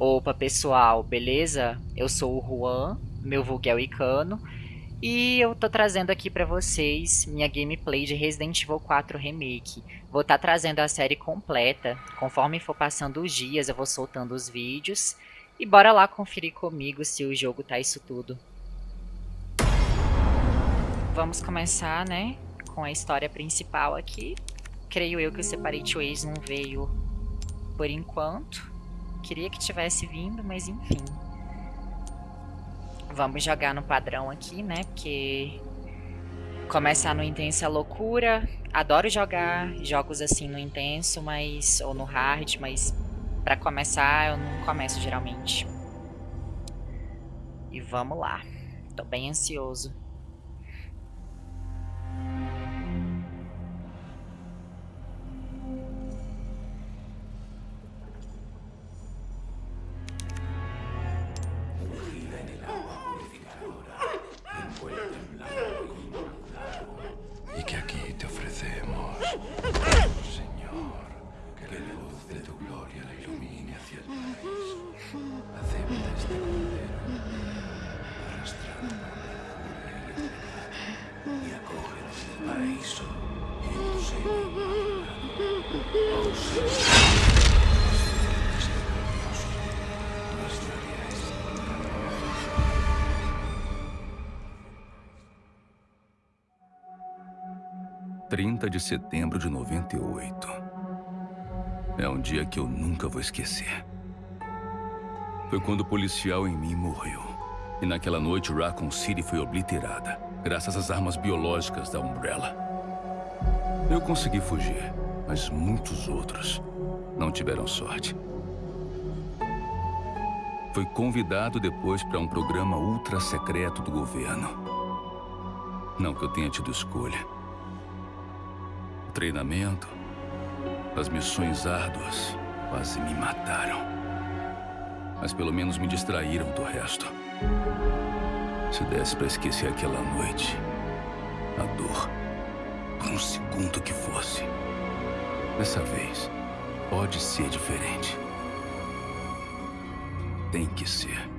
Opa pessoal, beleza? Eu sou o Juan, meu vulgo Icano, e eu tô trazendo aqui pra vocês minha gameplay de Resident Evil 4 Remake. Vou estar tá trazendo a série completa, conforme for passando os dias eu vou soltando os vídeos. E bora lá conferir comigo se o jogo tá isso tudo. Vamos começar, né, com a história principal aqui. Creio eu que o Separate Ways não veio por enquanto. Queria que tivesse vindo, mas enfim. Vamos jogar no padrão aqui, né? Porque começar no intenso é loucura. Adoro jogar jogos assim no intenso, mas ou no hard, mas para começar eu não começo geralmente. E vamos lá. Tô bem ansioso. 30 de setembro de 98. É um dia que eu nunca vou esquecer. Foi quando o policial em mim morreu. E naquela noite, Raccoon City foi obliterada, graças às armas biológicas da Umbrella. Eu consegui fugir, mas muitos outros não tiveram sorte. Foi convidado depois para um programa ultra secreto do governo. Não que eu tenha tido escolha treinamento, as missões árduas quase me mataram. Mas pelo menos me distraíram do resto. Se desse para esquecer aquela noite, a dor, por um segundo que fosse. Dessa vez, pode ser diferente. Tem que ser.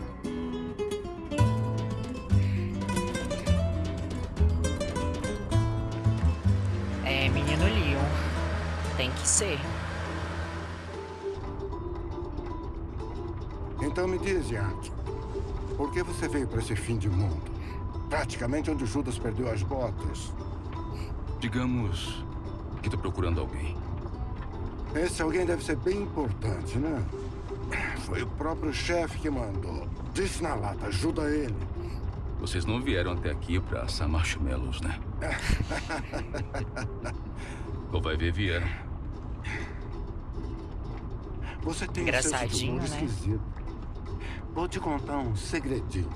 Ser. Então me diz, Yankee, por que você veio para esse fim de mundo? Praticamente onde Judas perdeu as botas. Digamos que estou procurando alguém. Esse alguém deve ser bem importante, né? Foi o próprio chefe que mandou. Disse na lata, ajuda ele. Vocês não vieram até aqui para assar marshmallows, né? Ou vai ver, vieram. Você tem Engraçadinho, um né? esquisito. Vou te contar um segredinho.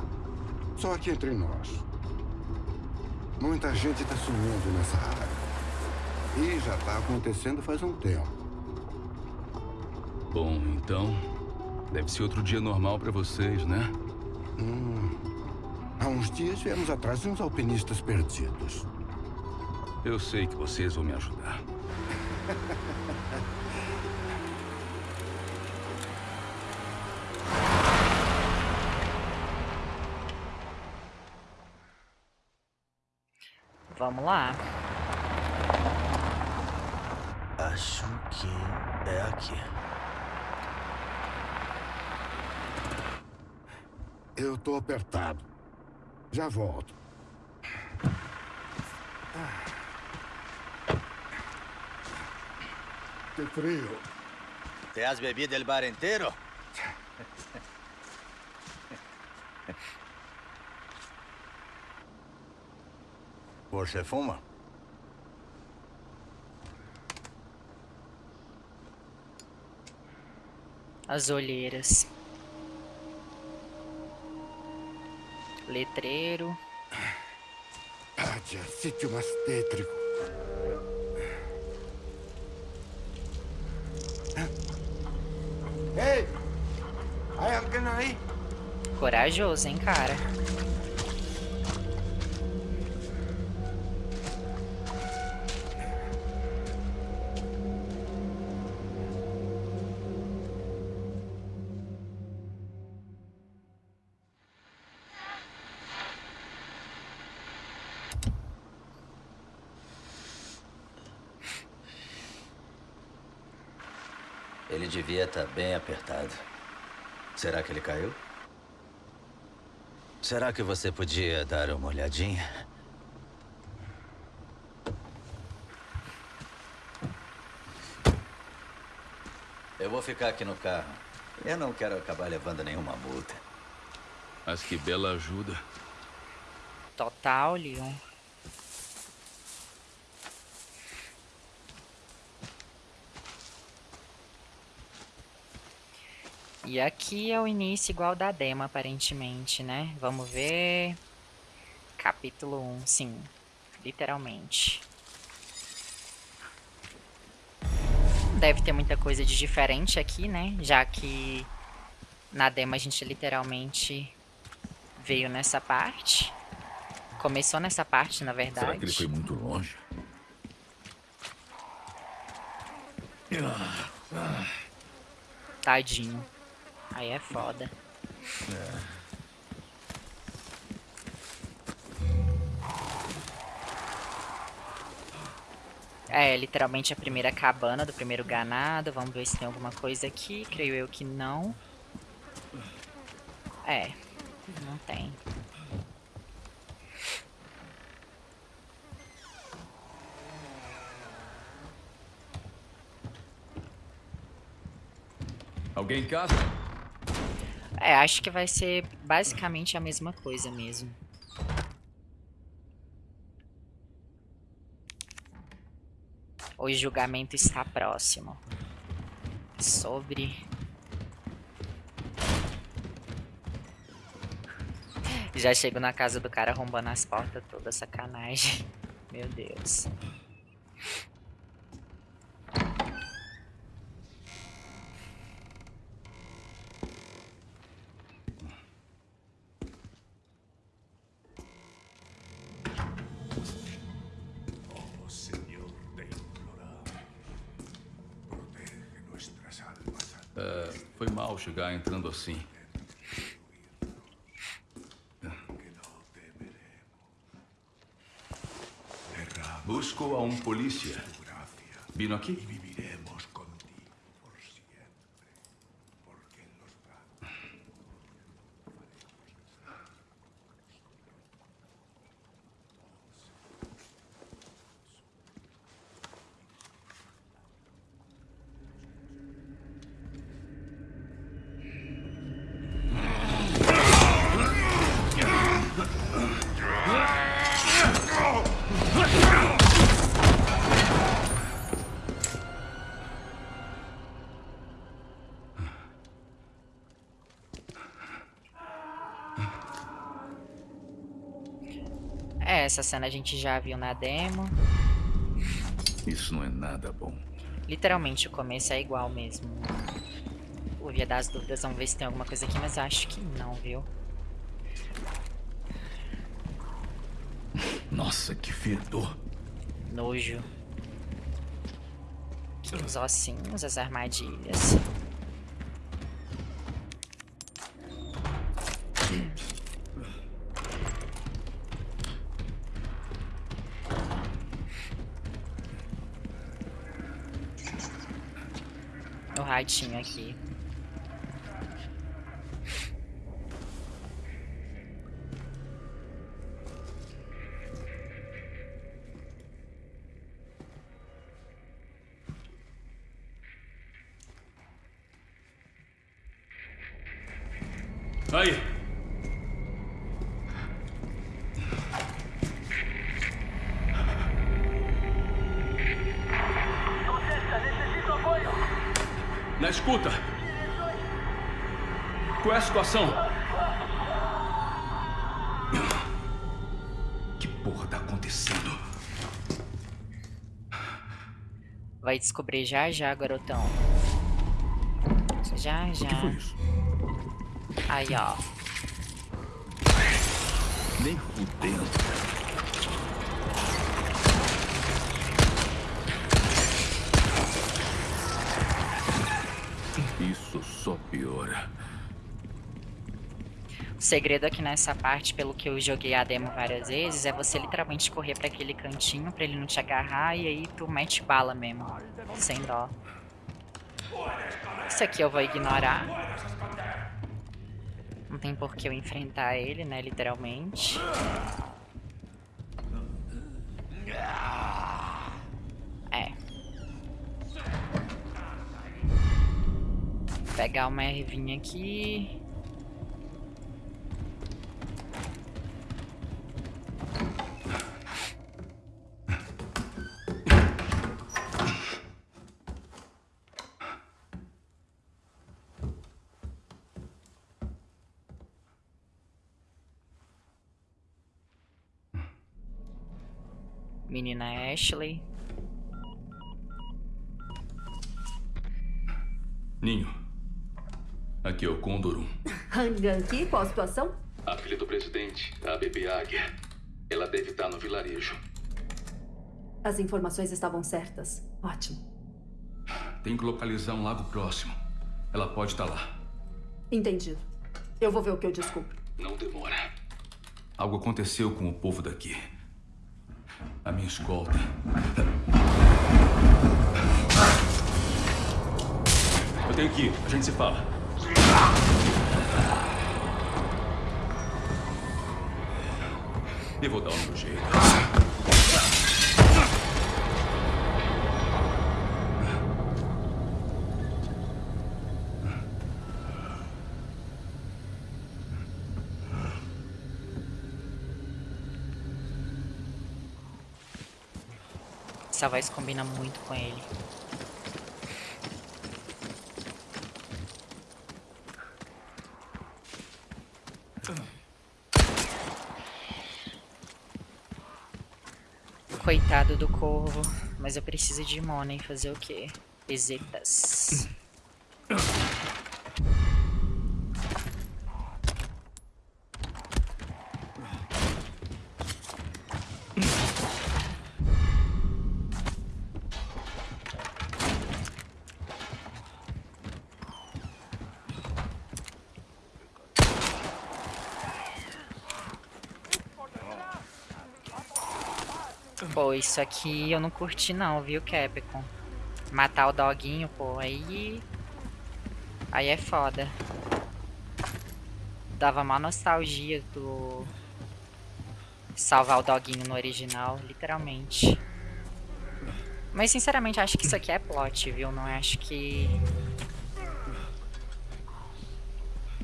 Só aqui entre nós. Muita gente está sumindo nessa área. E já está acontecendo faz um tempo. Bom, então... Deve ser outro dia normal para vocês, né? Hum, há uns dias viemos atrás de uns alpinistas perdidos. Eu sei que vocês vão me ajudar. Vamos lá. Acho que é aqui. Eu tô apertado. Já volto. Que frio. Te has bebido el bar inteiro? Você fuma? As olheiras. Letreiro. Ádia, sítio mais tétrico. Ei! Hay alguém aí? Corajoso, hein, cara? Ele devia estar tá bem apertado. Será que ele caiu? Será que você podia dar uma olhadinha? Eu vou ficar aqui no carro. Eu não quero acabar levando nenhuma multa. Mas que bela ajuda. Total, Leon. E aqui é o início igual da demo, aparentemente, né? Vamos ver... Capítulo 1, sim. Literalmente. Deve ter muita coisa de diferente aqui, né? Já que na demo a gente literalmente veio nessa parte. Começou nessa parte, na verdade. Será que ele foi muito longe? Tadinho. Aí é foda. É. é, literalmente a primeira cabana do primeiro ganado. Vamos ver se tem alguma coisa aqui. Creio eu que não. É, não tem. Alguém em casa? É, acho que vai ser basicamente a mesma coisa mesmo. O julgamento está próximo. Sobre... Já chego na casa do cara arrombando as portas toda, sacanagem. Meu Deus. Chegar entrando assim. Busco a um polícia. Vino aqui? Essa cena a gente já viu na demo. Isso não é nada bom. Literalmente o começo é igual mesmo. O Via das Dúvidas, vamos ver se tem alguma coisa aqui, mas acho que não, viu? Nossa, que fedor. Nojo. Aqui os ossinhos, as armadilhas. Ratinho aqui. Descobrir já já, garotão. Já já. O que foi isso? Aí, ó. Nem fudendo. Segredo aqui nessa parte, pelo que eu joguei a demo várias vezes, é você literalmente correr para aquele cantinho para ele não te agarrar e aí tu mete bala mesmo, sem dó. Isso aqui eu vou ignorar. Não tem por que eu enfrentar ele, né, literalmente. É. Pegar uma ervinha aqui. Menina Ashley. Ninho. Aqui é o Condor 1. Hangan aqui, qual a situação? A filha do presidente, a bebê Águia. Ela deve estar no vilarejo. As informações estavam certas. Ótimo. Tem que localizar um lago próximo. Ela pode estar lá. Entendido. Eu vou ver o que eu descubro. Não demora. Algo aconteceu com o povo daqui. A minha escolta. Eu tenho que ir. A gente se fala. Vou dar meu jeito. Essa voz combina muito com ele. Coitado do corvo. Mas eu preciso de money. Fazer o quê? Pesetas. Pô, isso aqui eu não curti não, viu, Capcom? Matar o doguinho, pô, aí... Aí é foda. Dava uma nostalgia do... Salvar o doguinho no original, literalmente. Mas sinceramente acho que isso aqui é plot, viu? Não acho que...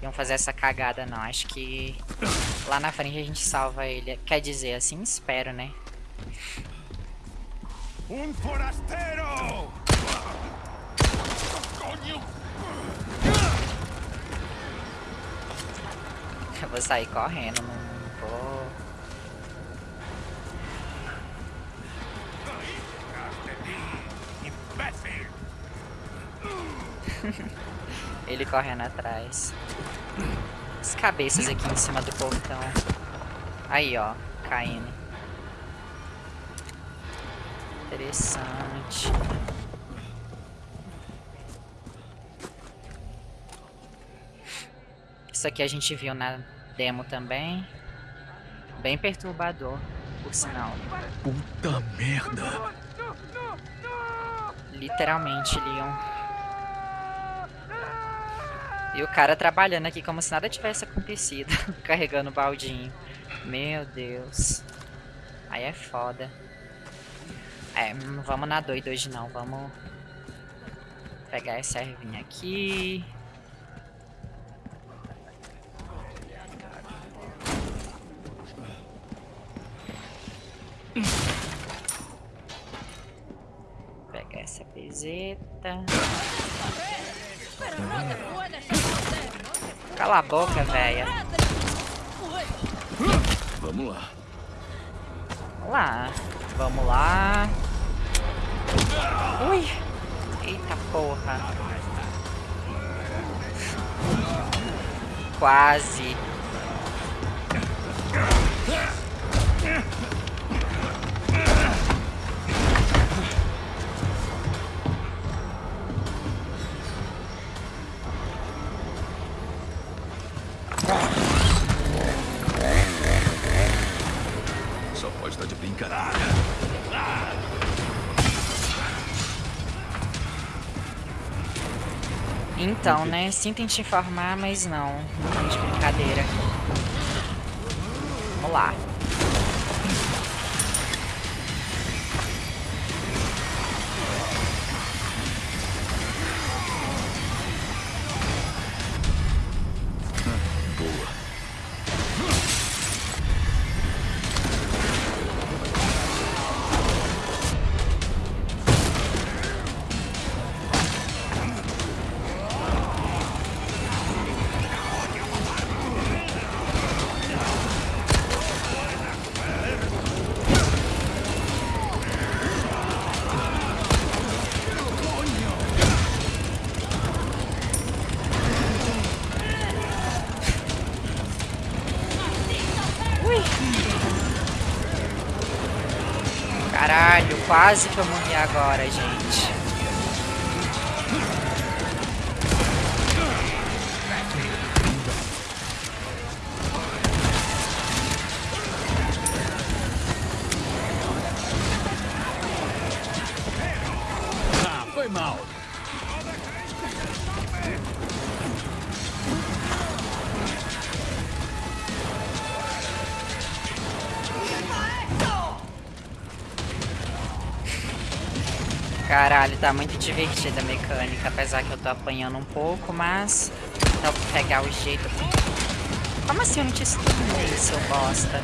Iam fazer essa cagada não, acho que... Lá na frente a gente salva ele. Quer dizer, assim espero, né? Um forasteiro! Coño! Eu vou sair correndo, não vou... Ele correndo atrás. As cabeças aqui em cima do portão. Aí, ó, caindo. Interessante. Isso aqui a gente viu na demo também. Bem perturbador, por sinal. Puta merda! Literalmente, Leon. E o cara trabalhando aqui como se nada tivesse acontecido. Carregando o baldinho. Meu Deus. Aí é foda. É, não vamos na doida hoje não. Vamos pegar essa ervinha aqui. Pegar essa peseta. Cala a boca, velha. Vamos lá. Vamos lá. Vamos lá. Ui. Eita porra. Quase. Então, né? Sinto em te informar, mas não. Não de brincadeira. Vamos lá. Quase que eu morri agora, gente. Divertida a mecânica, apesar que eu tô apanhando um pouco, mas dá pra pegar o jeito. Como assim eu não te stunnei, seu bosta?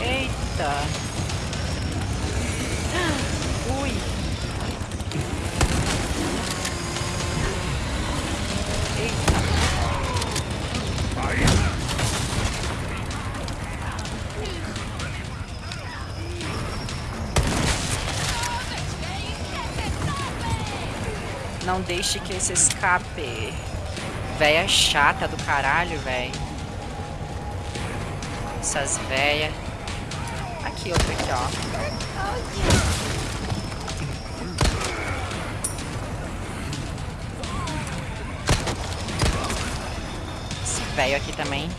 Eita! Deixe que esse escape. Véia chata do caralho, velho. Essas véia. Aqui, outra aqui, ó. Velho aqui também.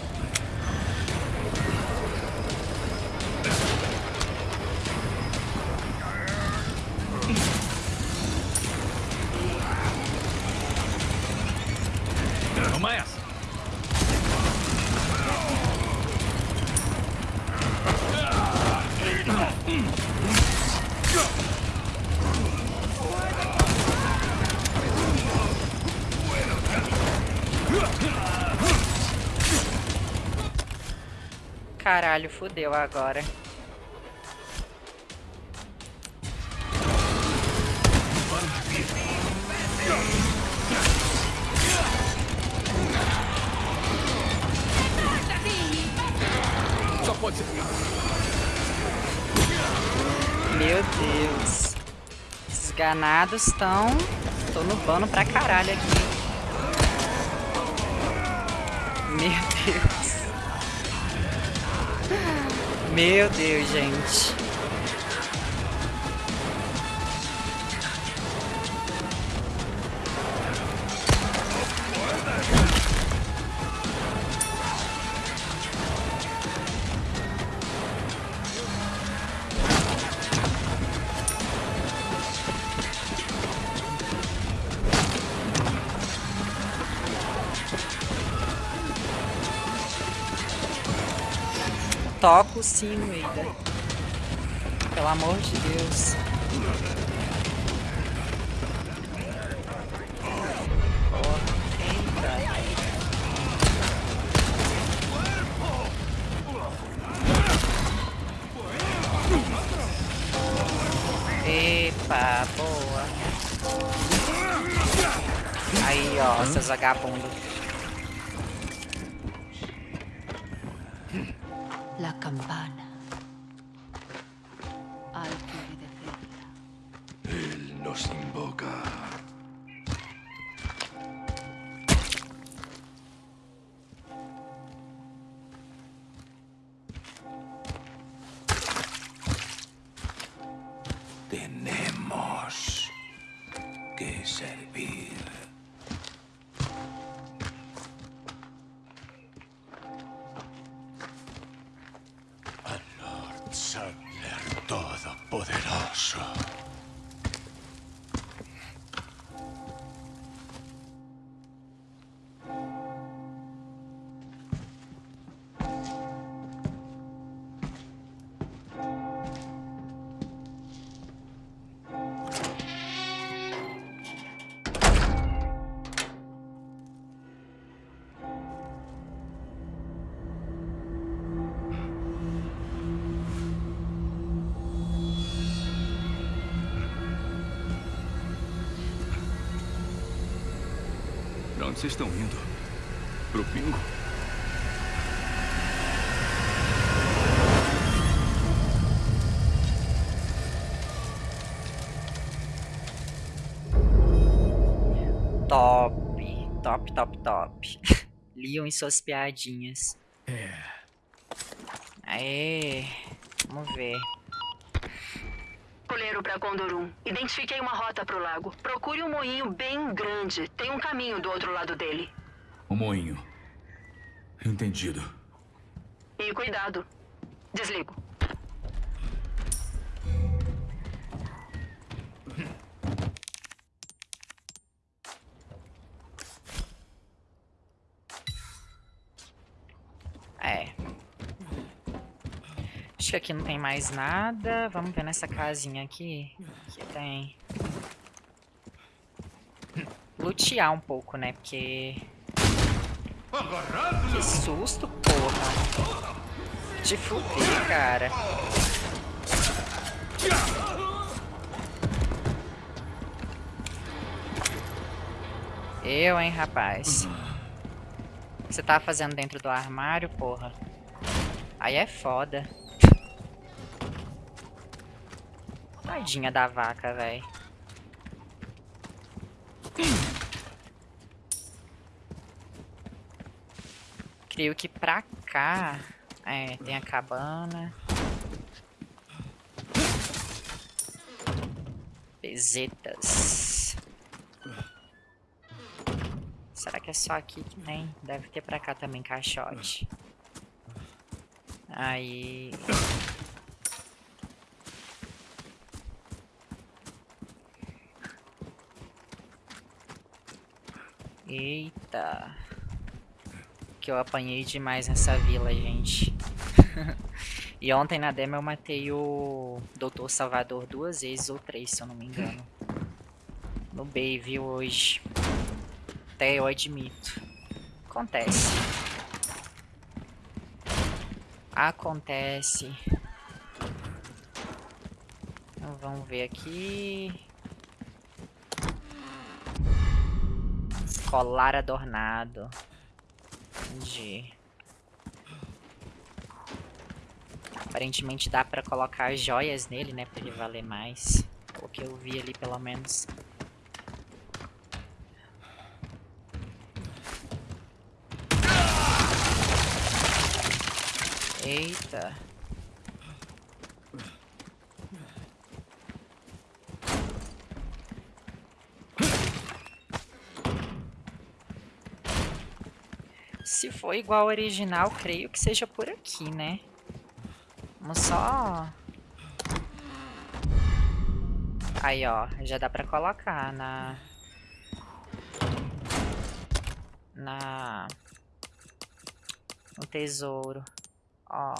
Toma essa. Caralho, fudeu agora. Esses ganados estão... Tô no bano pra caralho aqui. Meu Deus. Meu Deus, gente. Toca o sino, Eida. Pelo amor de Deus. Vocês estão indo? Pro pingo? Top, top, top, top. Leon e suas piadinhas. É. Aê, vamos ver. Coleiro para Condorum. Identifiquei uma rota pro lago. Procure um moinho bem grande. Tem um caminho do outro lado dele. Um moinho. Entendido. E cuidado. Desligo. É. Acho que aqui não tem mais nada. Vamos ver nessa casinha aqui. Que tem. Lutear um pouco, né? Porque... Que susto, porra. Te fuder, cara. Eu, hein, rapaz. O que você tá fazendo dentro do armário, porra? Aí é foda. Tadinha da vaca, velho. Creio que pra cá... É, tem a cabana. Pesetas. Será que é só aqui que tem? Deve ter pra cá também caixote. Aí... Eita. Que eu apanhei demais nessa vila, gente. e ontem na demo eu matei o Doutor Salvador duas vezes ou três, se eu não me engano. No viu, hoje. Até eu admito. Acontece. Acontece. Então, vamos ver aqui. Colar adornado. Entendi. Aparentemente dá pra colocar joias nele, né? Pra ele valer mais. O que eu vi ali, pelo menos. Eita. Se for igual ao original, creio que seja por aqui, né? Vamos só... Aí, ó. Já dá pra colocar na... Na... No tesouro. Ó.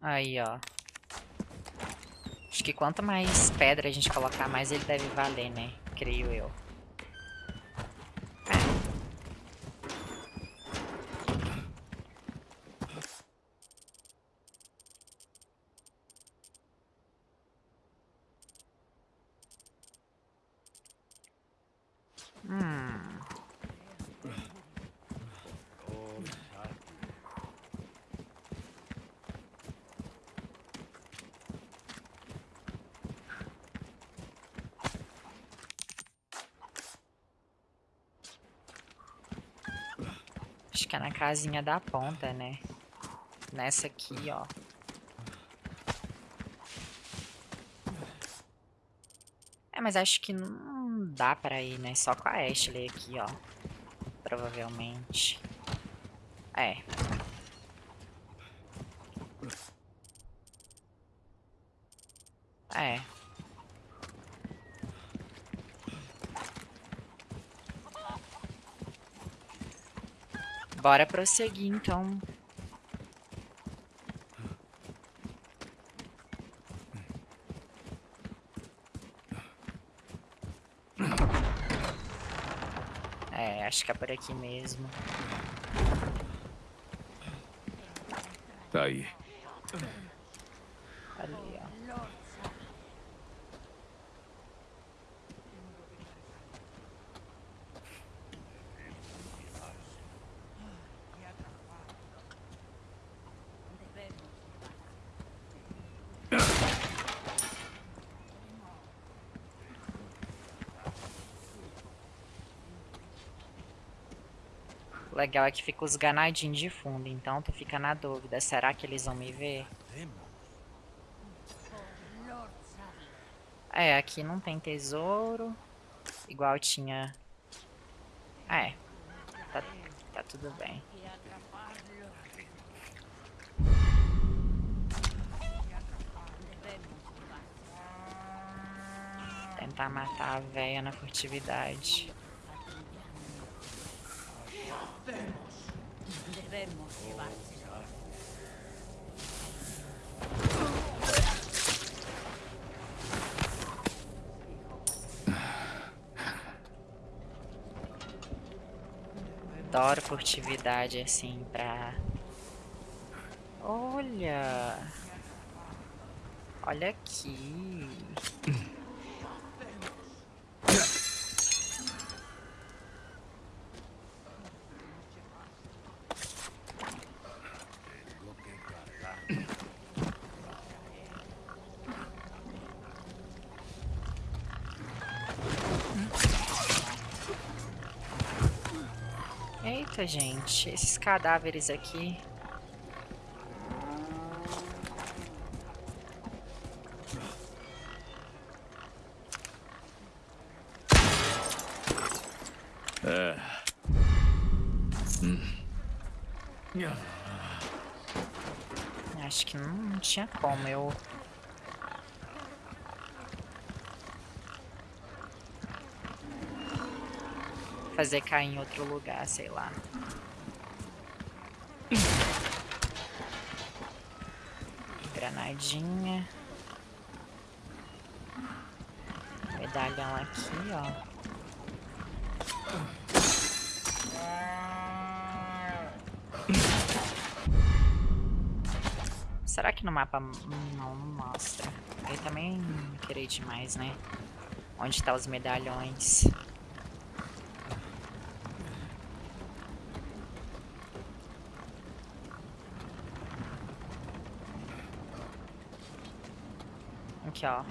Aí, ó. Acho que quanto mais pedra a gente colocar, mais ele deve valer, né? Creio eu. Hum. Acho que é na casinha da ponta, né? Nessa aqui, ó. É, mas acho que não dá pra ir, né? Só com a Ashley aqui, ó. Provavelmente. É. É. Bora prosseguir, então. É, acho que é por aqui mesmo. Tá aí. Ali, legal é que fica os ganadinhos de fundo, então tu fica na dúvida, será que eles vão me ver? É, aqui não tem tesouro, igual tinha... É, tá, tá tudo bem. Tentar matar a véia na furtividade. Debemos Adoro furtividade assim pra... Olha! Olha aqui! Eita, gente. Esses cadáveres aqui. É. Hum. Acho que não, não tinha como eu fazer cair em outro lugar, sei lá. Granadinha. Medalhão aqui, ó. Será que no mapa não, não mostra? Eu também querer demais, né? Onde tá os medalhões? Aqui, ó.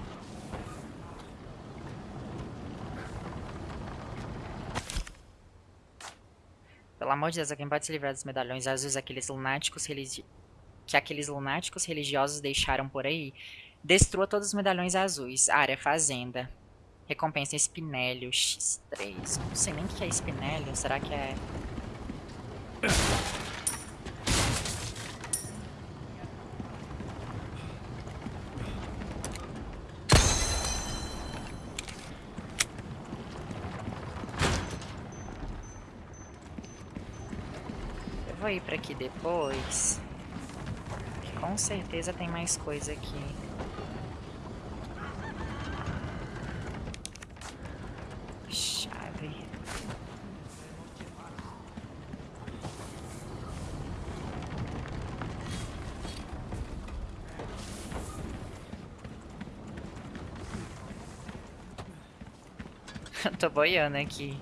Pelo amor de Deus, alguém pode se livrar dos medalhões azuis, aqueles lunáticos religi que aqueles lunáticos religiosos deixaram por aí. Destrua todos os medalhões azuis. Área Fazenda. Recompensa Espinélio X3. Não sei nem o que é Espinélio. Será que é... ir pra aqui depois. Com certeza tem mais coisa aqui. Chave. Tô boiando aqui.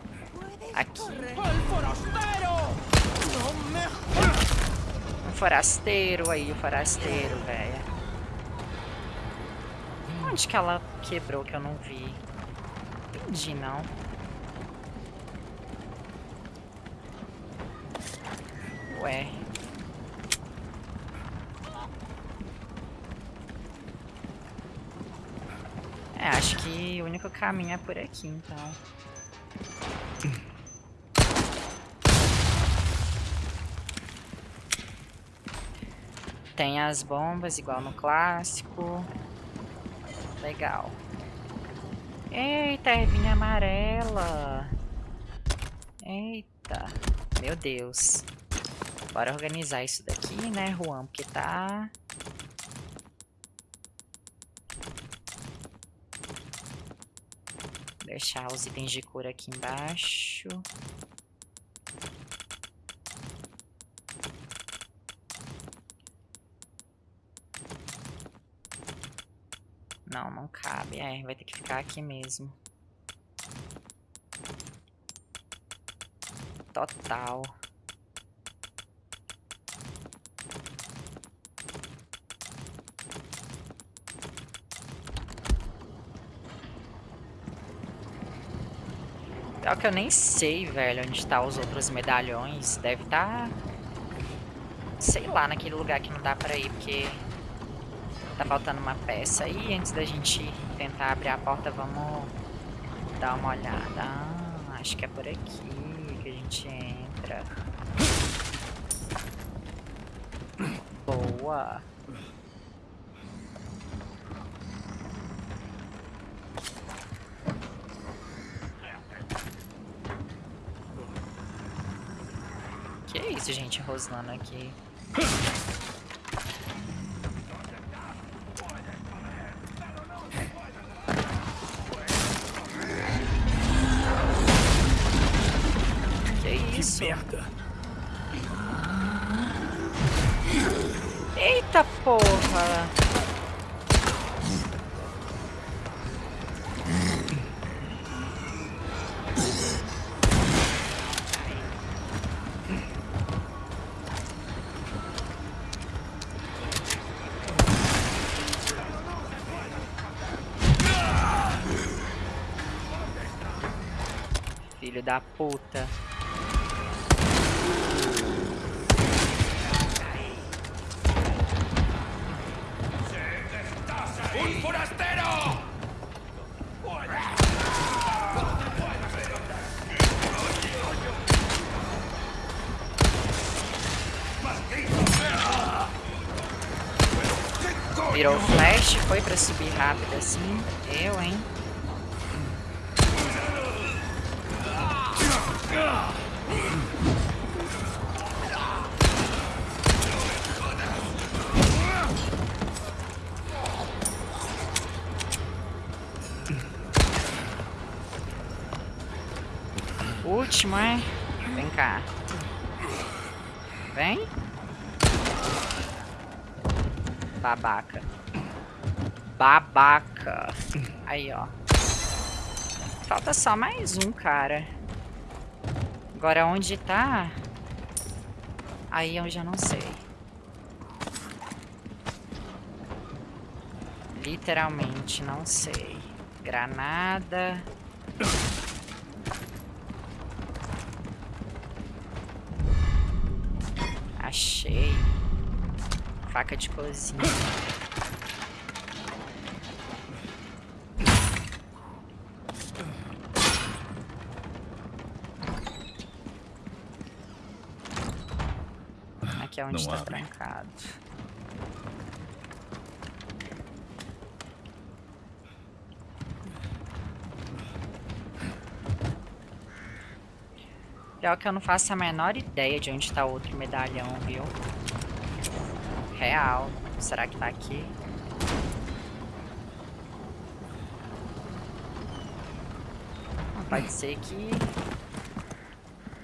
Aqui. Um forasteiro aí, o forasteiro, velho. Onde que ela quebrou que eu não vi? Entendi, não. Ué. É, acho que o único caminho é por aqui, então. Tem as bombas, igual no clássico. Legal. Eita, ervinha amarela. Eita. Meu Deus. Bora organizar isso daqui, né, Juan? Porque tá... Deixar os itens de cura aqui embaixo. Não, cabe. É, vai ter que ficar aqui mesmo. Total. Pior que eu nem sei, velho, onde tá os outros medalhões. Deve estar... Tá, sei lá, naquele lugar que não dá pra ir, porque... Tá faltando uma peça. E antes da gente tentar abrir a porta, vamos dar uma olhada. Ah, acho que é por aqui que a gente entra. Boa. Que é isso, gente, rosnando aqui. Filho da puta. ¡Un forastero! Virou flash, foi pra subir rápido assim. Eu, hein? Último, é? Vem cá. Vem. Babaca. Babaca. Aí, ó. Falta só mais um, cara. Agora onde tá? Aí eu já não sei. Literalmente não sei. Granada. Faca de cozinha. Aqui é onde está trancado. Pior que eu não faço a menor ideia de onde está outro medalhão, viu? Real. Será que tá aqui? Pode ser que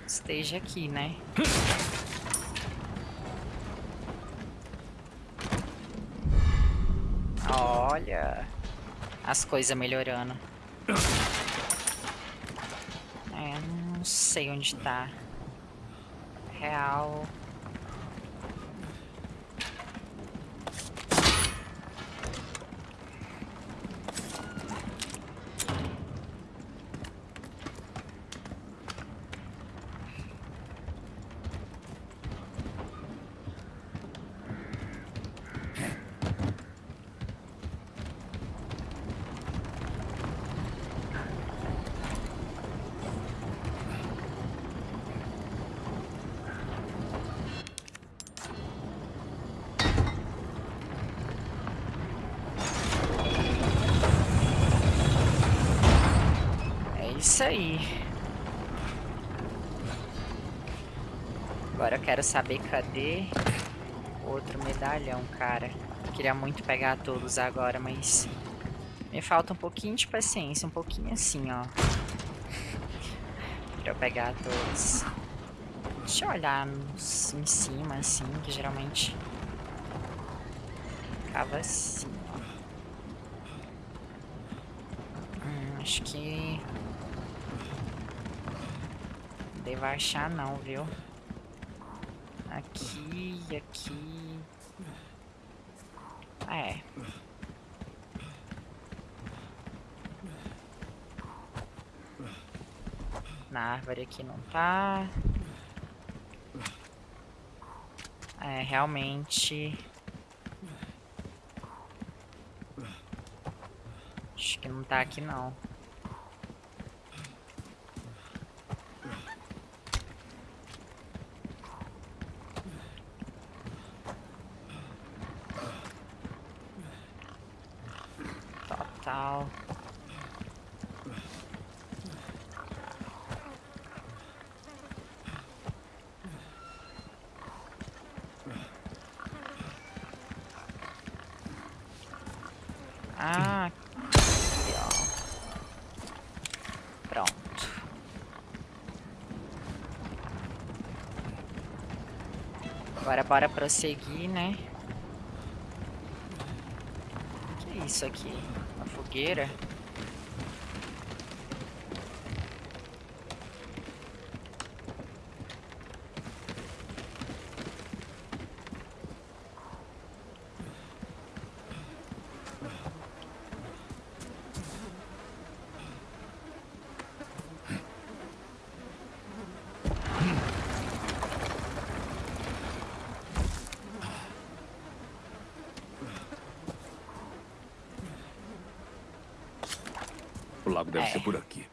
esteja aqui, né? Olha as coisas melhorando. É, não sei onde tá. Real. isso aí. Agora eu quero saber cadê outro medalhão, cara. Queria muito pegar todos agora, mas me falta um pouquinho de paciência, um pouquinho assim, ó. Pra eu pegar todos. Deixa eu olhar nos, em cima, assim, que geralmente ficava assim, ó. Hum, acho que devo achar não, viu? Aqui, aqui... É. Na árvore aqui não tá. É, realmente... Acho que não tá aqui não. Total. Ah, aqui, ó. Pronto. Bora prosseguir, né? Que é isso aqui? Uma fogueira? O lago deve É. ser por aqui.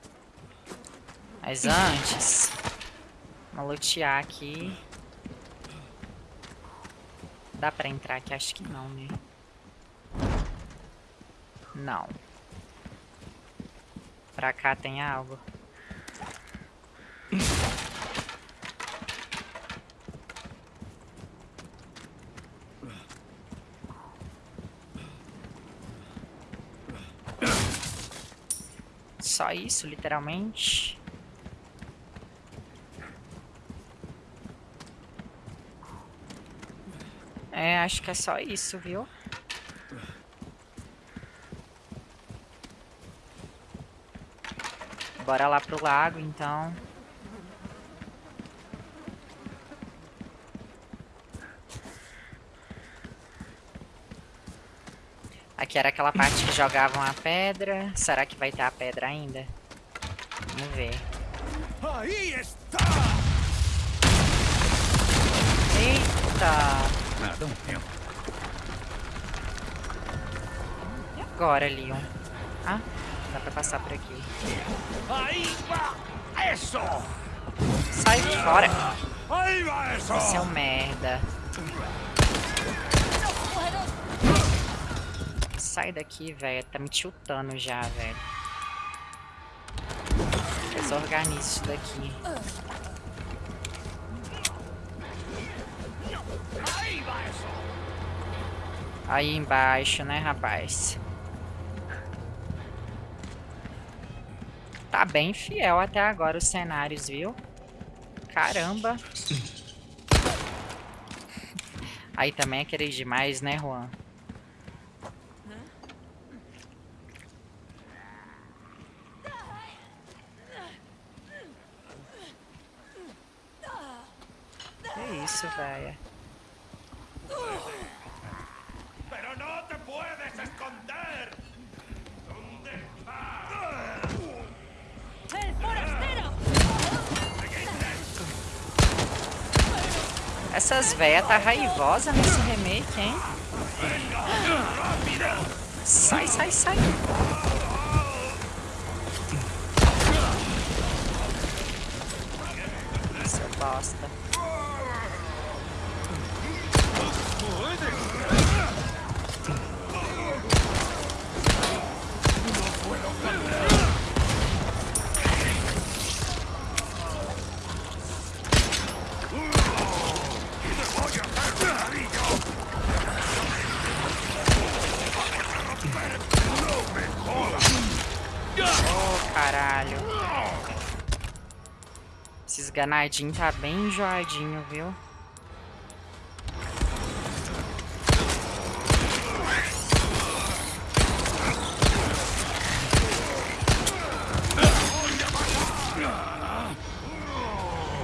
Mas antes, vamos lutear aqui. Dá pra entrar aqui? Acho que não, né? Não. Pra cá tem algo. Só isso, literalmente. É, acho que é só isso, viu? Bora lá pro lago, então. Aqui era aquela parte que jogavam a pedra. Será que vai ter a pedra ainda? Vamos ver. ¡Ahí está! Eita! Nada, um tempo. E agora, Leon? Ah, dá pra passar por aqui. Sai fora! Você é um merda. Sai daqui, velho. Tá me tiltando já, velho. Desorganiza isso daqui. Aí embaixo, né, rapaz? Tá bem fiel até agora os cenários, viu? Caramba. Aí também é querer demais, né, Juan? Que isso, velho? ¡Pero no te puedes esconder! ¿Dónde está? ¡El forastero! Véias tá raivosa nesse remake, hein? Sai, sai, sai. Seu bosta. Esses ganadinhos tá bem enjoadinho, viu?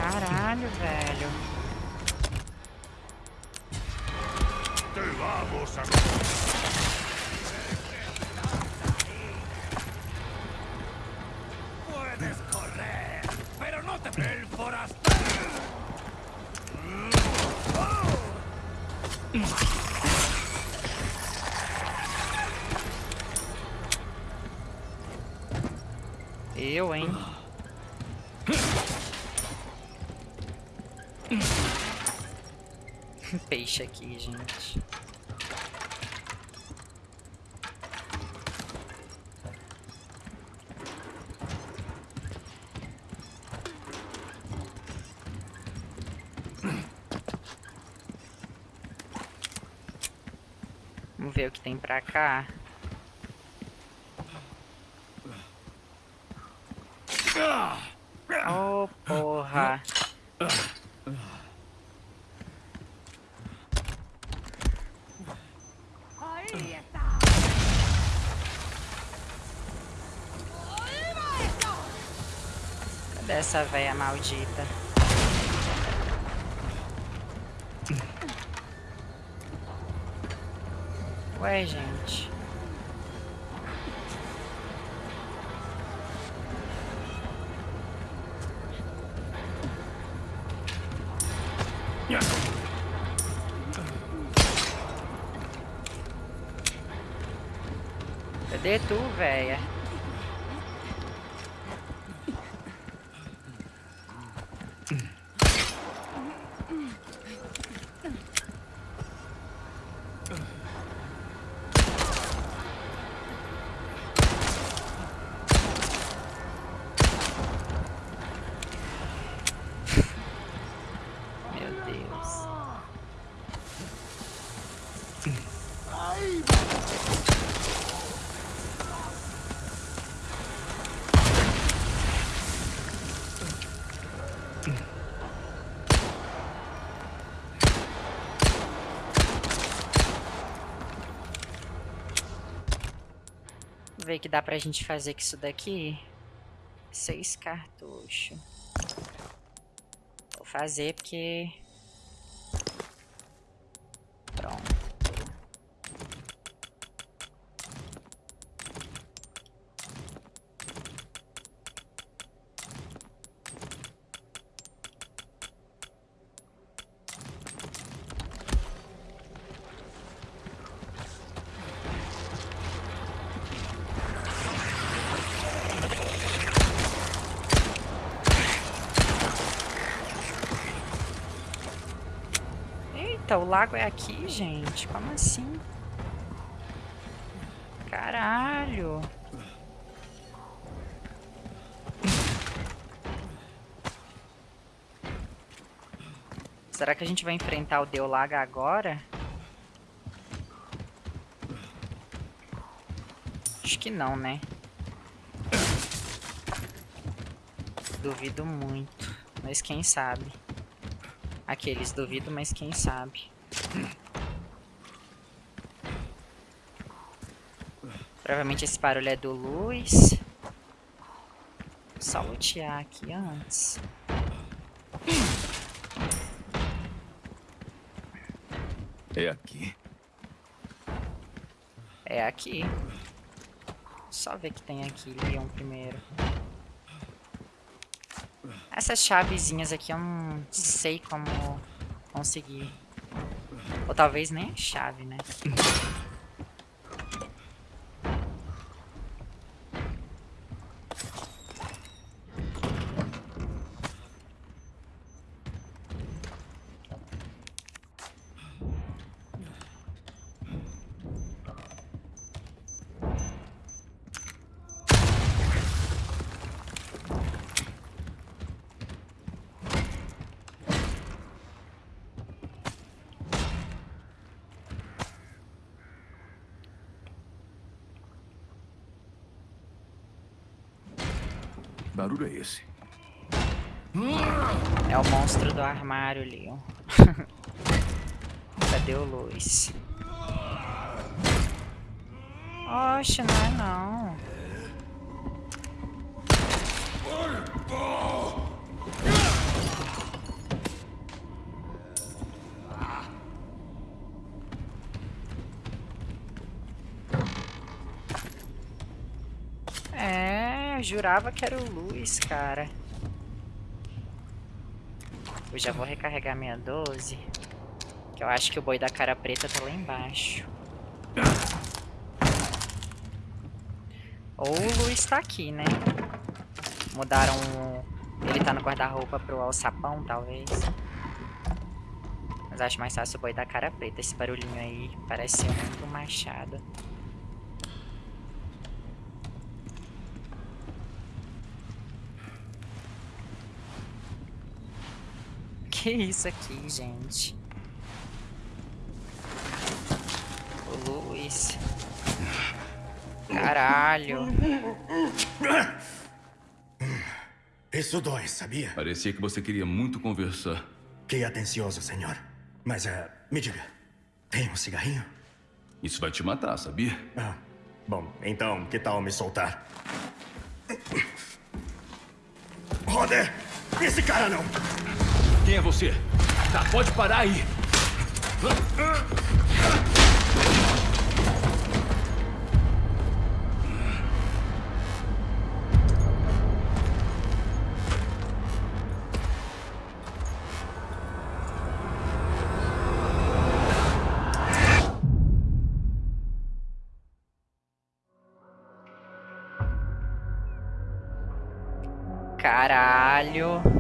Caralho, velho. ¡Te vamos a... ¡Puedes correr! Eu, hein? Peixe aqui, gente. Vamos ver o que tem pra cá. Oh, porra. Ahí está. Cadê essa véia maldita? Ué, gente. Ver o que dá pra gente fazer com isso daqui. Seis cartuchos. Vou fazer porque... Eita, o lago é aqui, gente. Como assim? Caralho. Será que a gente vai enfrentar o Deolaga agora? Acho que não, né? Duvido muito. Mas quem sabe? Aqueles duvido, mas quem sabe? Provavelmente esse barulho é do Luz. Só lutear aqui antes. É aqui. É aqui. Só ver que tem aqui, Leon, primeiro. Essas chavezinhas aqui eu não sei como conseguir. Ou talvez nem a chave, né? Que barulho é esse? É o monstro do Leon. Cadê o Luz? Oxe, não é não. É, eu jurava que era o Luz, cara. Eu já vou recarregar minha 12. Que eu acho que o boi da cara preta tá lá embaixo. Ou o Luiz tá aqui, né? Mudaram... Ele tá no guarda-roupa pro alçapão, talvez. Mas acho mais fácil o boi da cara preta. Esse barulhinho aí parece muito machado. Que isso aqui, gente? O Luiz. Caralho. Isso dói, sabia? Parecia que você queria muito conversar. Que atencioso, senhor. Mas, uh, me diga, tem um cigarrinho? Isso vai te matar, sabia? Ah, bom, então, que tal me soltar? Roder! Esse cara não! Quem é você? Tá, pode parar aí! Caralho.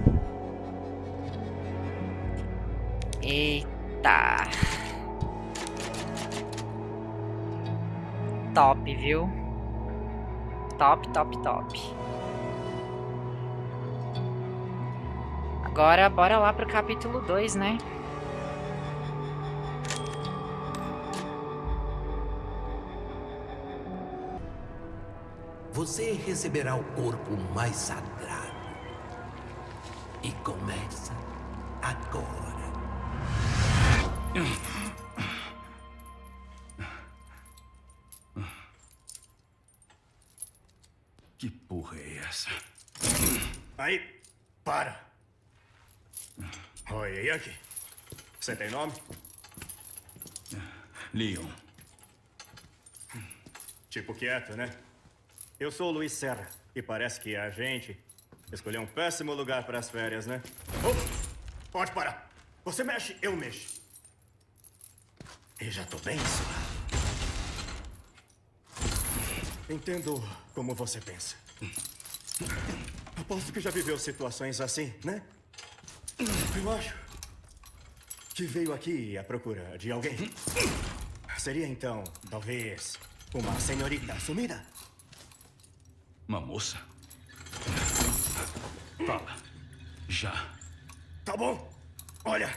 Top, viu? Top, top, top. Agora, bora lá pro capítulo 2, né? Você receberá o corpo mais sagrado. E começa agora. Que porra é essa? Aí, para. Oi, e aqui? Você tem nome? Leon. Tipo quieto, né? Eu sou o Luiz Serra. E parece que a gente escolheu um péssimo lugar para as férias, né? Oh, pode parar. Você mexe, eu mexo. E já tô bem suave. Entendo como você pensa. Aposto que já viveu situações assim, né? Eu acho que veio aqui à procura de alguém. Seria então, talvez, uma senhorita sumida? Uma moça? Fala. Já. Tá bom. Olha,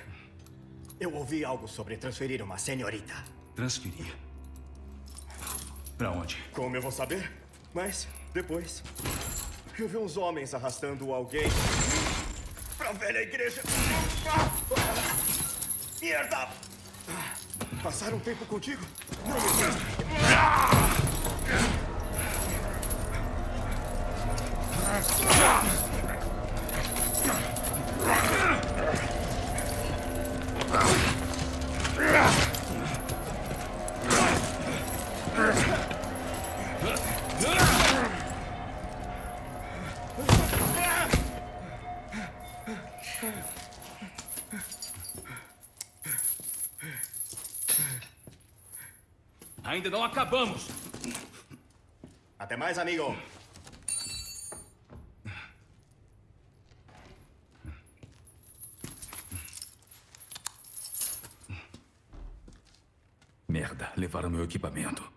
eu ouvi algo sobre transferir uma senhorita. Transferir? Pra onde? Como eu vou saber? Mas, depois, eu vi uns homens arrastando alguém pra velha igreja. Merda! Passaram um tempo contigo? Não Ainda não acabamos. Até mais, amigo. Merda, levaram meu equipamento.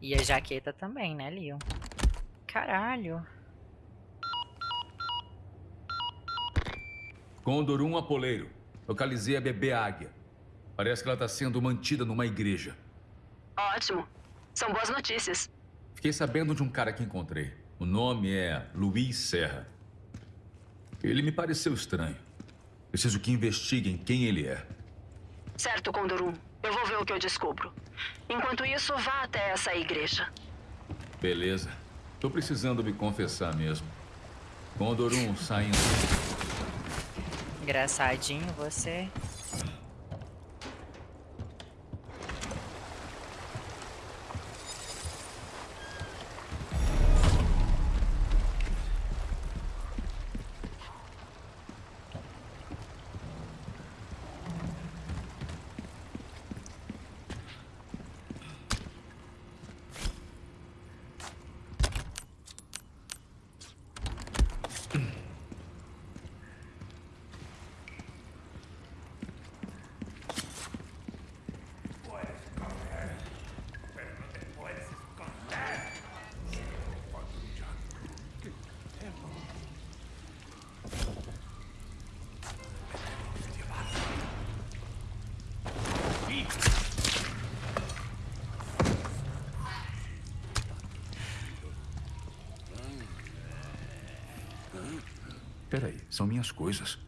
E a jaqueta também, né, Leon? Caralho. Condor 1 Apoleiro. Localizei a bebê águia. Parece que ela está sendo mantida numa igreja. Ótimo. São boas notícias. Fiquei sabendo de um cara que encontrei. O nome é Luiz Serra. Ele me pareceu estranho. Preciso que investiguem quem ele é. Certo, Condor 1. Eu vou ver o que eu descubro. Enquanto isso, vá até essa igreja. Beleza. Tô precisando me confessar mesmo. Condor 1 saindo. Engraçadinho você. São minhas coisas.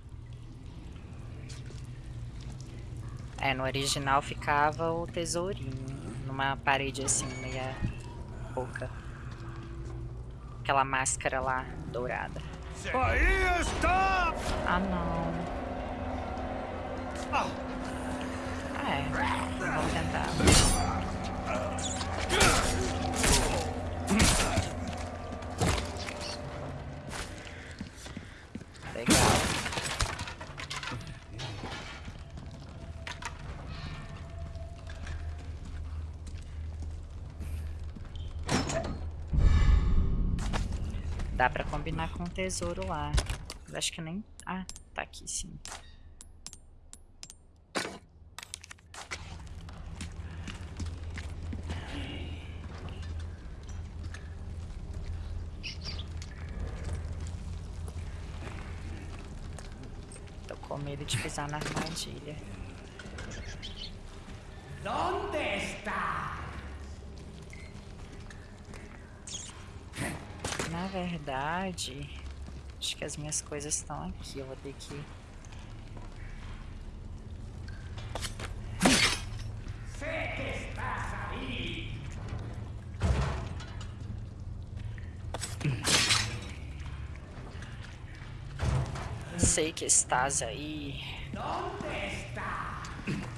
É, no original ficava o tesourinho. Numa parede assim, meia boca. Aquela máscara lá, dourada. Aí está! Ah, não. Ah, é. Vamos tentar. Legal. Dá pra combinar com o tesouro lá. Mas acho que nem... Ah, tá aqui sim. Tô com medo de pisar na armadilha. ¿Dónde está? Na verdade, acho que as minhas coisas estão aqui. Eu vou ter que... Estás. Sei que estás aí. ¿Dónde está?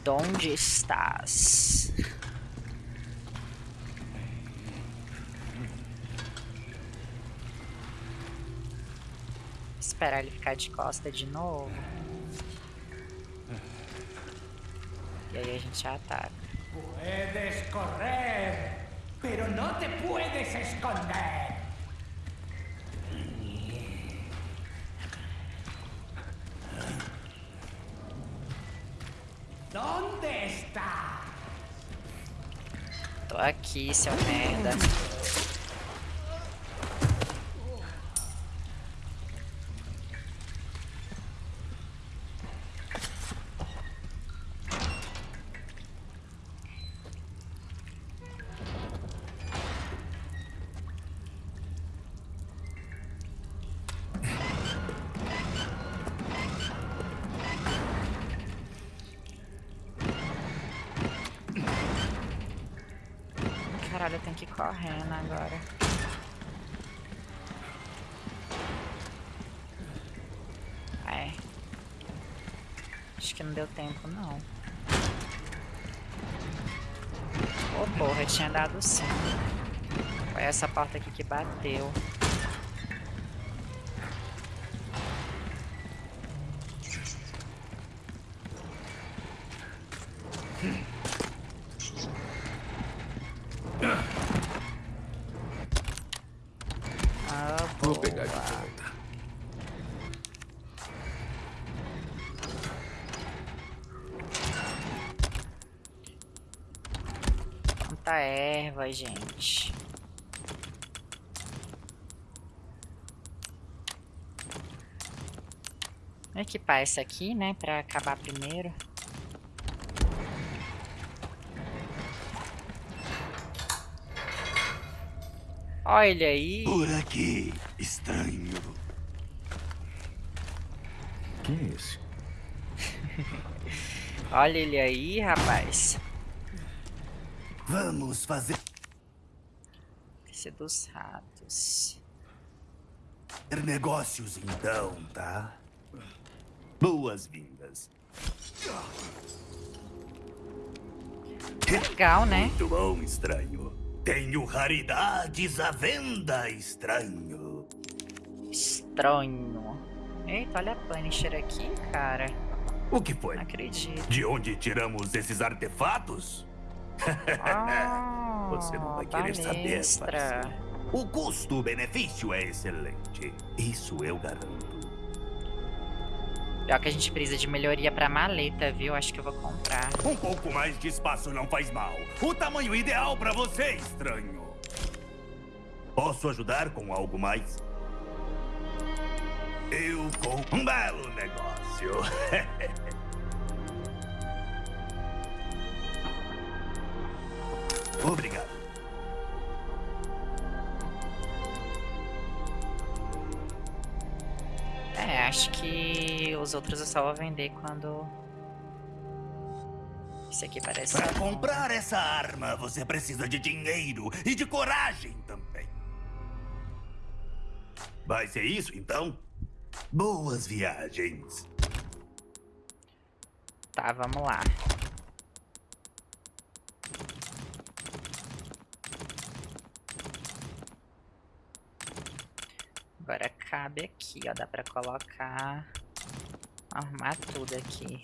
Donde estás? Esperar ele ficar de costa de novo. E aí a gente ataca. Puedes correr, pero no te puedes esconder. ¿Dónde está? Tô aqui, seu merda. Essa porta aqui que bateu. Ah, Vou pegar de volta. Quanta erva, gente. Vou equipar essa aqui, né, pra acabar primeiro. Olha aí. Por aqui, estranho. Quem é esse? Olha ele aí, rapaz. Vamos fazer Esse dos ratos. negócios então, tá? Boas-vindas. Legal, né? Muito bom, estranho. Tenho raridades à venda, estranho. Estranho. Eita, olha a Punisher aqui, cara. O que foi? Não acredito. De onde tiramos esses artefatos? Ah, Você não vai querer saber, parceiro. O custo-benefício é excelente. Isso eu garanto. Pior que a gente precisa de melhoria pra maleta, viu? Acho que eu vou comprar. Um pouco mais de espaço não faz mal. O tamanho ideal pra você, estranho. Posso ajudar com algo mais? Eu com um belo negócio. Obrigado. Os outros eu só vou vender quando... Isso aqui parece... Para comprar essa arma, você precisa de dinheiro e de coragem também. Vai ser isso, então? Boas viagens. Tá, vamos lá. Agora cabe aqui, ó. Dá pra colocar... Arrumar tudo aqui.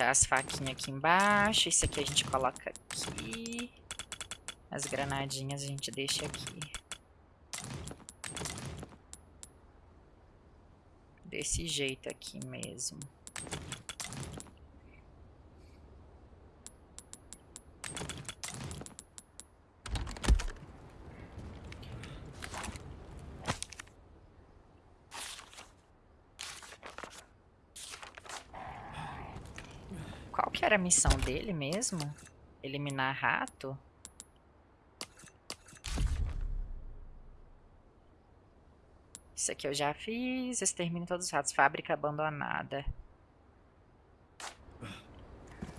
Deixar as faquinhas aqui embaixo. Isso aqui a gente coloca aqui. As granadinhas a gente deixa aqui. Desse jeito aqui mesmo. Era a missão dele mesmo? Eliminar rato? Isso aqui eu já fiz. Extermine todos os ratos. Fábrica abandonada.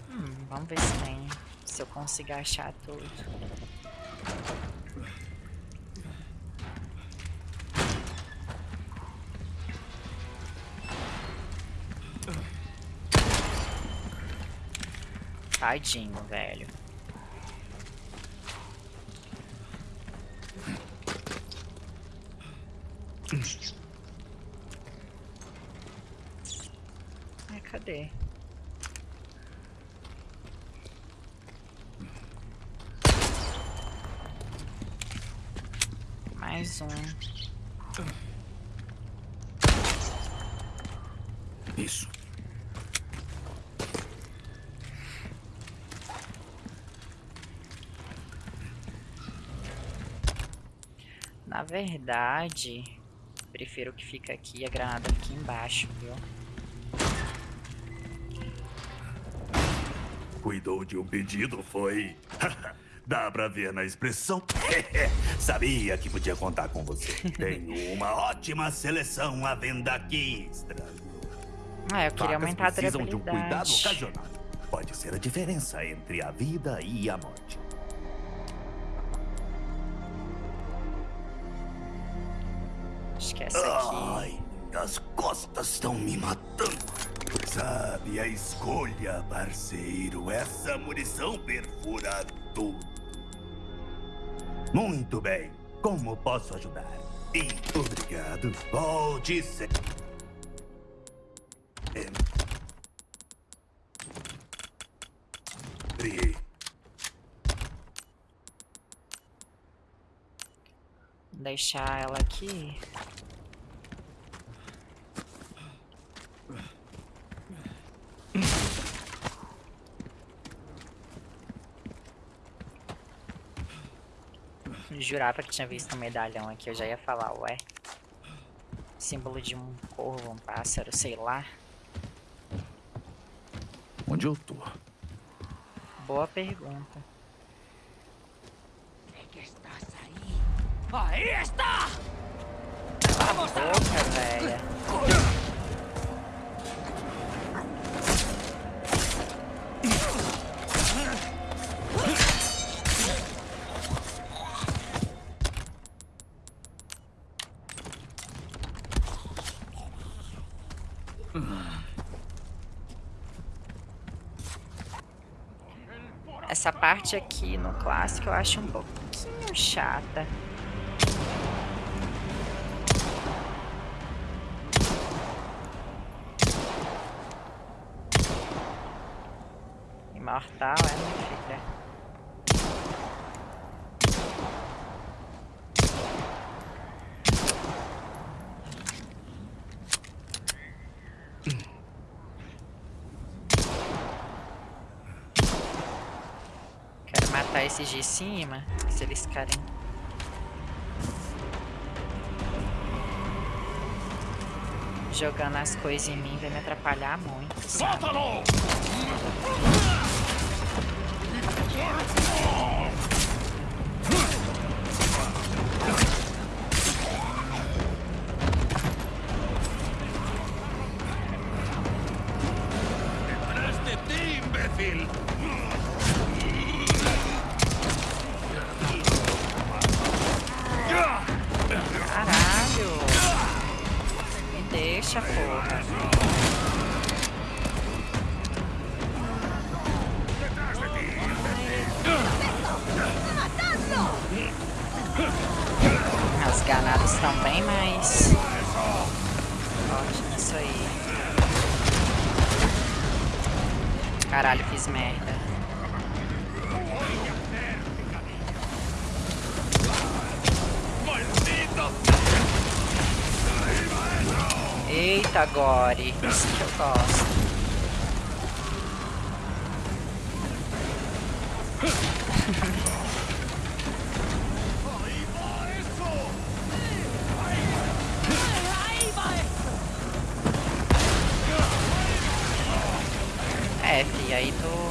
Hum, vamos ver se tem. Se eu consigo achar tudo. Tadinho, velho. Ai, cadê? Mais um. Isso. Na verdade, prefiro que fique aqui a granada aqui embaixo, viu? Cuidou de um pedido, foi? Dá pra ver na expressão. Sabia que podia contar com você. Tenho uma ótima seleção à venda aqui, estranho. Ah, eu queria aumentar a precisam de um cuidado ocasional. Pode ser a diferença entre a vida e a morte. Parceiro. Essa munição perfura tudo. Muito bem. Como posso ajudar? E obrigado. Volte sempre. Deixar ela aqui. Jurava que tinha visto um medalhão aqui, eu já ia falar, ué. Símbolo de um corvo, um pássaro, sei lá. Onde eu tô? Boa pergunta. ¡Ahí está! ¡Vamos boca, velha! Essa parte aqui no clássico eu acho um pouquinho chata. Imortal, é, minha filha? De cima, se eles querem jogando as coisas em mim vai me atrapalhar muito. Solta-lo! Eita, Gore. Isso que eu gosto. é, fi, aí tu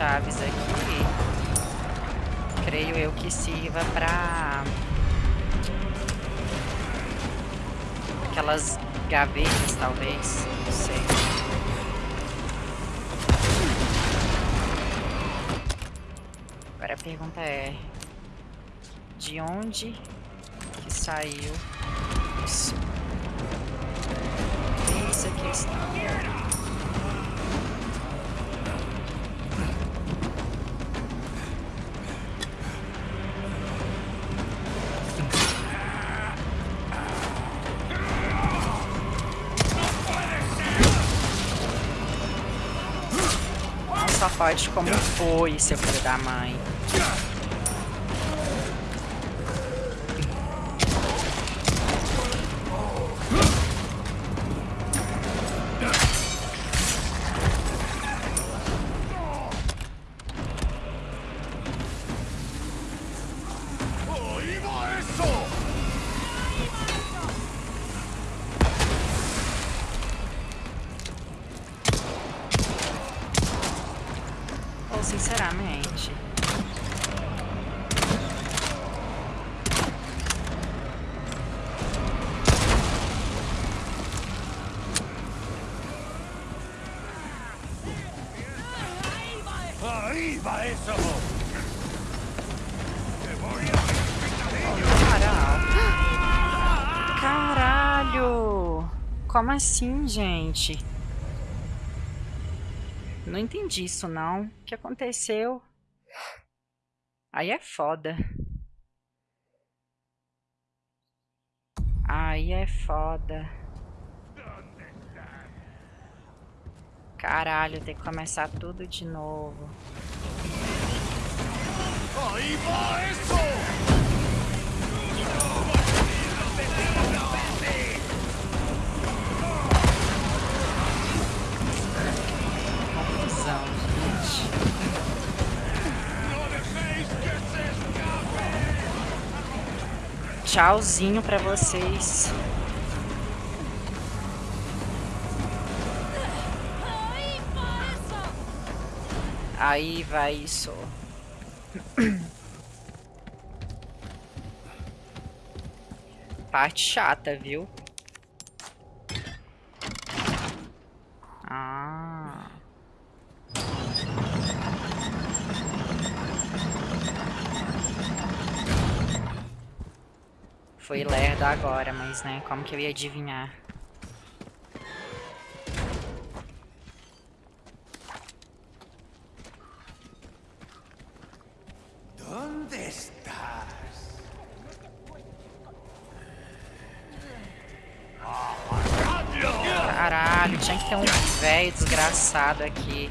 chaves aqui, creio eu que sirva pra aquelas gavetas, talvez, não sei. Agora a pergunta é, de onde que saiu? Isso forte como foi, seu filho da mãe. Assim, gente? Não entendi isso, não. O que aconteceu? Aí é foda. Aí é foda. Caralho, tem que começar tudo de novo. Tchauzinho pra vocês. Aí vai isso. Parte chata, viu? Foi lerdo agora, mas né, como que eu ia adivinhar? Caralho, tinha que ter um velho desgraçado aqui.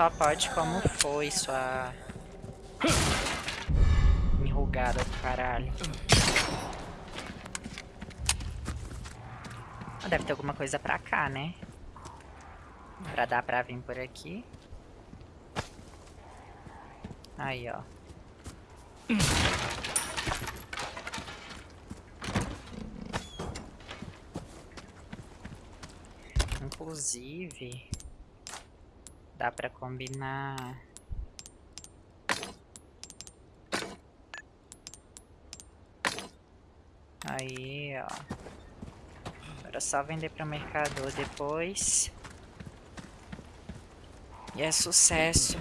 Só pode como foi sua enrugada do caralho. Ah, Deve ter alguma coisa pra cá, né? Pra dar pra vir por aqui. Aí, ó. Inclusive, dá pra combinar. Aí, ó. Era só vender para o mercador depois. E é sucesso.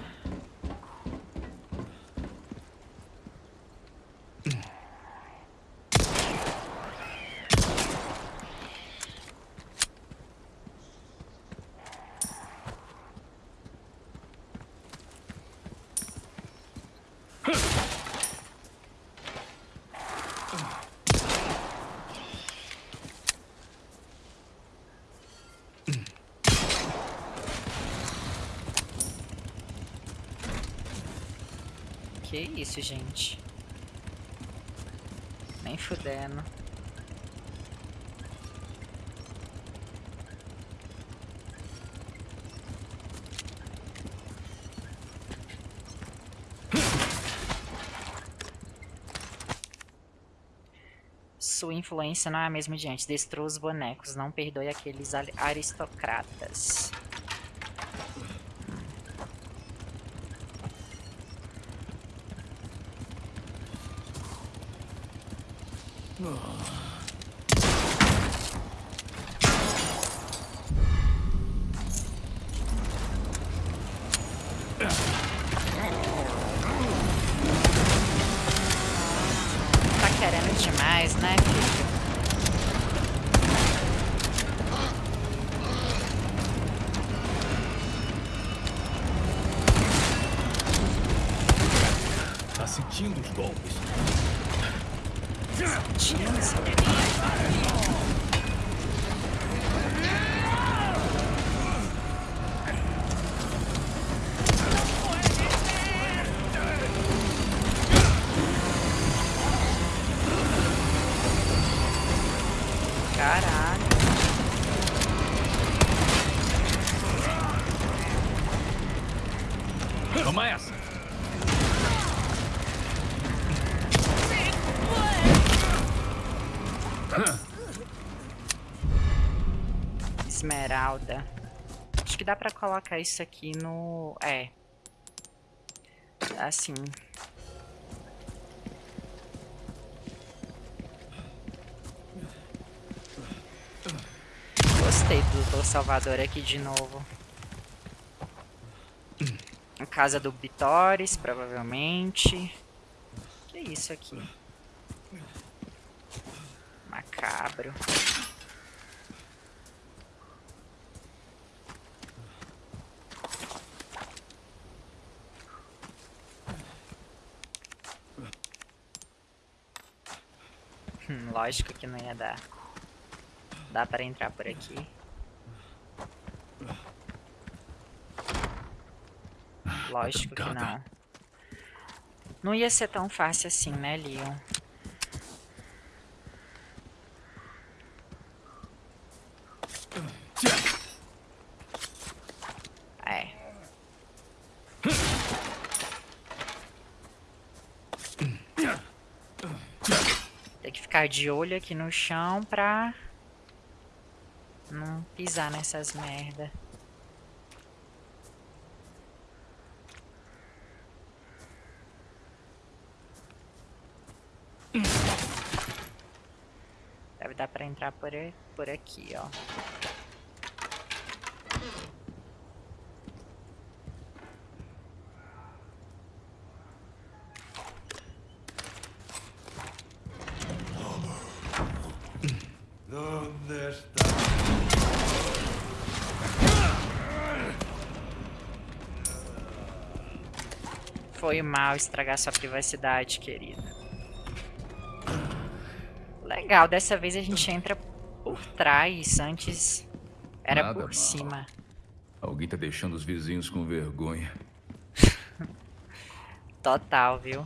Isso, gente? Nem fudendo. Sua influência não é a mesma de antes. Os bonecos. Não perdoe aqueles aristocratas. Tá sentindo os golpes? Caralho. Toma essa! Esmeralda. Acho que dá pra colocar isso aqui no... É. Assim. Gostei do Doutor Salvador aqui de novo. Casa do Bitores, provavelmente. Que é isso aqui? Macabro. Hum, lógico que não ia dar. Dá para entrar por aqui. Lógico que não. Não ia ser tão fácil assim, né, Leon? É. Tem que ficar de olho aqui no chão pra não pisar nessas merda. Deve dar pra entrar por, por aqui, ó. Onde está? Foi mal estragar sua privacidade, querida. Legal, dessa vez a gente entra por trás, antes era Nada por mal. cima. Alguém tá deixando os vizinhos com vergonha. Total, viu?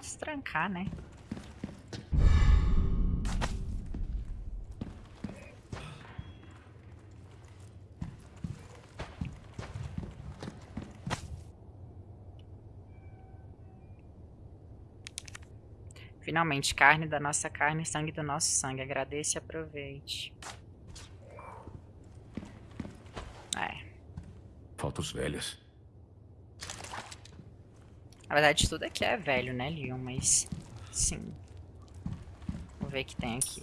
Destrancar, né? Finalmente, carne da nossa carne, sangue do nosso sangue. Agradeça e aproveite. É. Falta os velhos. Na verdade, tudo aqui é velho, né, Leon? Mas, sim. Vamos ver o que tem aqui.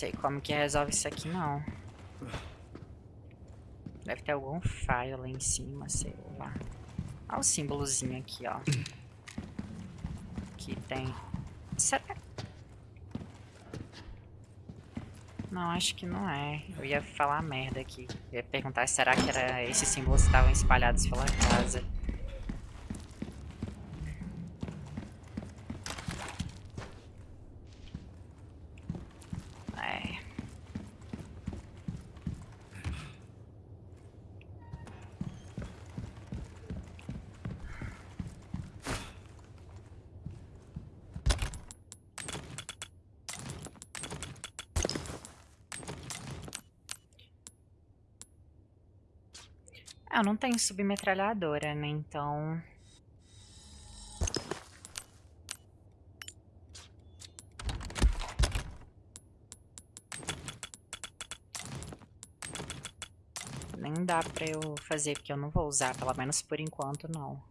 Sei como que resolve isso aqui, não. Deve ter algum file lá em cima, sei lá. Olha o símbolozinho aqui, ó. Que tem. Será? Não, acho que não é. Eu ia falar merda aqui. Eu ia perguntar será que era esses símbolos que estavam espalhados pela casa. É. Ah, não tenho submetralhadora, né? Então. Nem dá pra eu fazer, porque eu não vou usar, pelo menos por enquanto não.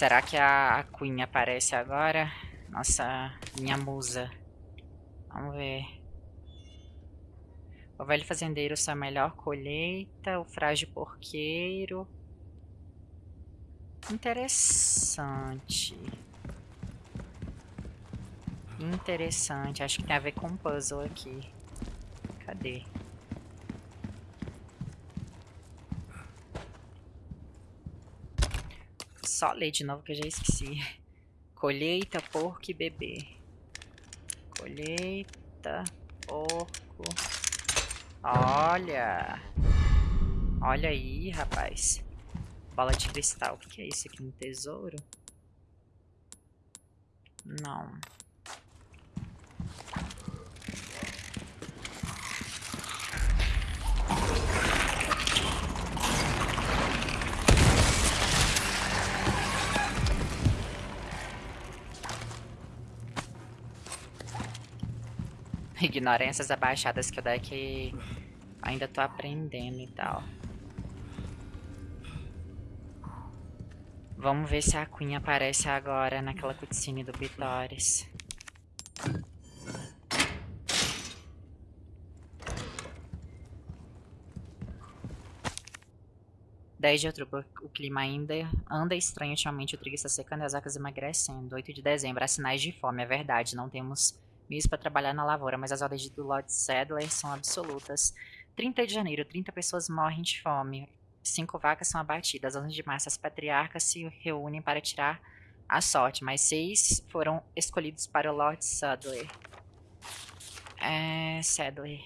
Será que a, Queen aparece agora? Nossa, minha musa. Vamos ver. O velho fazendeiro sua melhor colheita. O frágil porqueiro. Interessante. Interessante. Acho que tem a ver com um puzzle aqui. Cadê? Só ler de novo que eu já esqueci. Colheita, porco e bebê. Colheita, porco. Olha. Olha aí, rapaz. Bola de cristal. O que é isso aqui? Um tesouro? Não. Ignorem essas abaixadas que eu daqui ainda tô aprendendo e tal. Vamos ver se a Queen aparece agora naquela cutscene do Bitores. 10 de outubro, o clima ainda anda estranho ultimamente, o trigo está secando e as vacas emagrecendo. 8 de dezembro, há sinais de fome, é verdade, não temos meios para trabalhar na lavoura, mas as ordens do Lord Sadler são absolutas. 30 de janeiro, 30 pessoas morrem de fome. Cinco vacas são abatidas. 11 de março, as patriarcas se reúnem para tirar a sorte, mas seis foram escolhidos para o Lord Sadler. É, Sadler.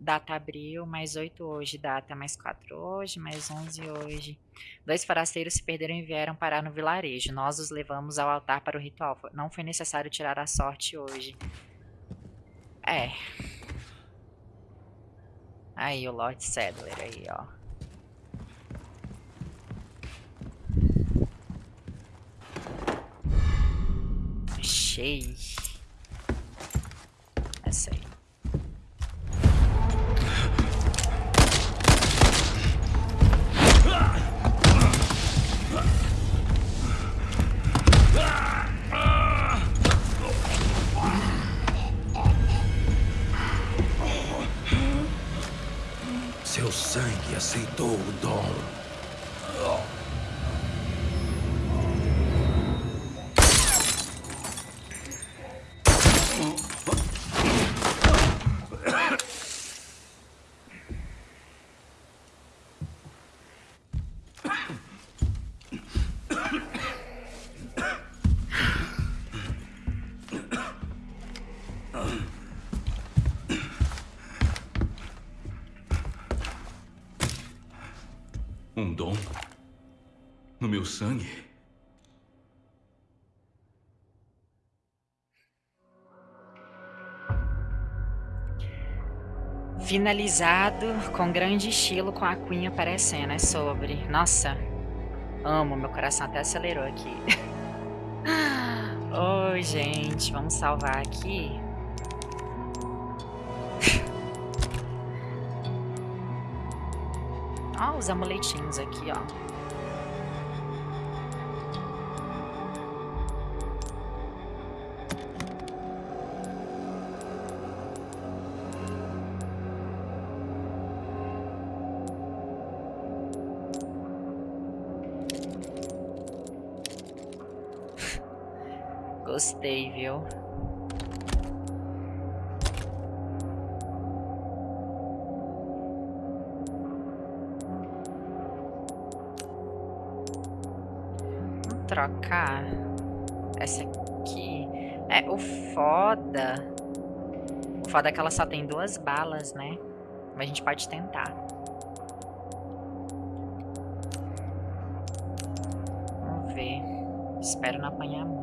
Data abril, mais 8 hoje. Data mais 4 hoje, mais 11 hoje. Dois forasteiros se perderam e vieram parar no vilarejo. Nós os levamos ao altar para o ritual. Não foi necessário tirar a sorte hoje. É. Aí o Lord Sadler aí, ó. Achei. Essa aí. Sangue? Finalizado com grande estilo, com a Queen aparecendo. É sobre. Nossa, amo, meu coração até acelerou aqui. Oi, gente, vamos salvar aqui. Ó, os amuletinhos aqui, ó. Foda é que ela só tem duas balas, né? Mas a gente pode tentar. Vamos ver. Espero não apanhar muito.